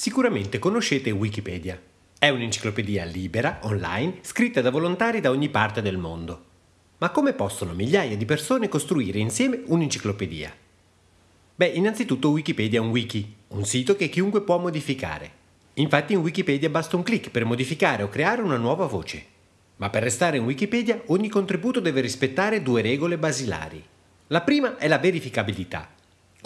Sicuramente conoscete Wikipedia. È un'enciclopedia libera, online, scritta da volontari da ogni parte del mondo. Ma come possono migliaia di persone costruire insieme un'enciclopedia? Beh, innanzitutto Wikipedia è un wiki, un sito che chiunque può modificare. Infatti in Wikipedia basta un clic per modificare o creare una nuova voce. Ma per restare in Wikipedia ogni contributo deve rispettare due regole basilari. La prima è la verificabilità,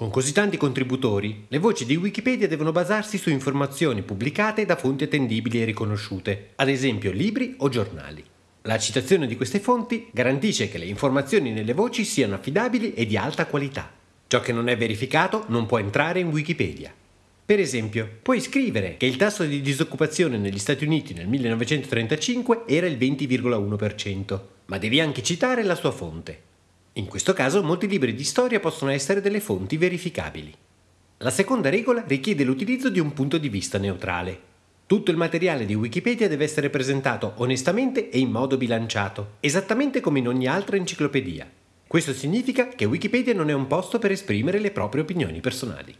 con così tanti contributori, le voci di Wikipedia devono basarsi su informazioni pubblicate da fonti attendibili e riconosciute, ad esempio libri o giornali. La citazione di queste fonti garantisce che le informazioni nelle voci siano affidabili e di alta qualità. Ciò che non è verificato non può entrare in Wikipedia. Per esempio, puoi scrivere che il tasso di disoccupazione negli Stati Uniti nel 1935 era il 20,1%, ma devi anche citare la sua fonte. In questo caso molti libri di storia possono essere delle fonti verificabili. La seconda regola richiede l'utilizzo di un punto di vista neutrale. Tutto il materiale di Wikipedia deve essere presentato onestamente e in modo bilanciato, esattamente come in ogni altra enciclopedia. Questo significa che Wikipedia non è un posto per esprimere le proprie opinioni personali.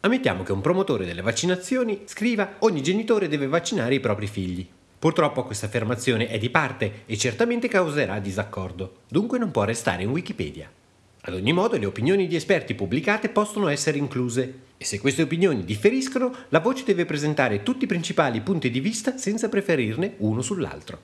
Ammettiamo che un promotore delle vaccinazioni scriva ogni genitore deve vaccinare i propri figli. Purtroppo questa affermazione è di parte e certamente causerà disaccordo, dunque non può restare in Wikipedia. Ad ogni modo le opinioni di esperti pubblicate possono essere incluse e se queste opinioni differiscono, la voce deve presentare tutti i principali punti di vista senza preferirne uno sull'altro.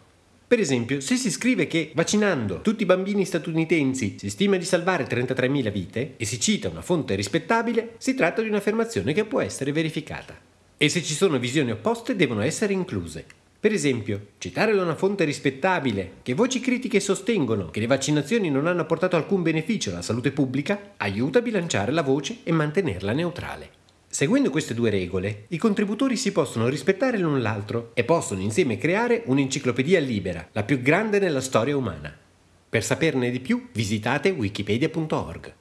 Per esempio, se si scrive che vaccinando tutti i bambini statunitensi si stima di salvare 33.000 vite e si cita una fonte rispettabile, si tratta di un'affermazione che può essere verificata. E se ci sono visioni opposte devono essere incluse. Per esempio, citare da una fonte rispettabile che voci critiche sostengono che le vaccinazioni non hanno portato alcun beneficio alla salute pubblica aiuta a bilanciare la voce e mantenerla neutrale. Seguendo queste due regole, i contributori si possono rispettare l'un l'altro e possono insieme creare un'enciclopedia libera, la più grande nella storia umana. Per saperne di più, visitate wikipedia.org.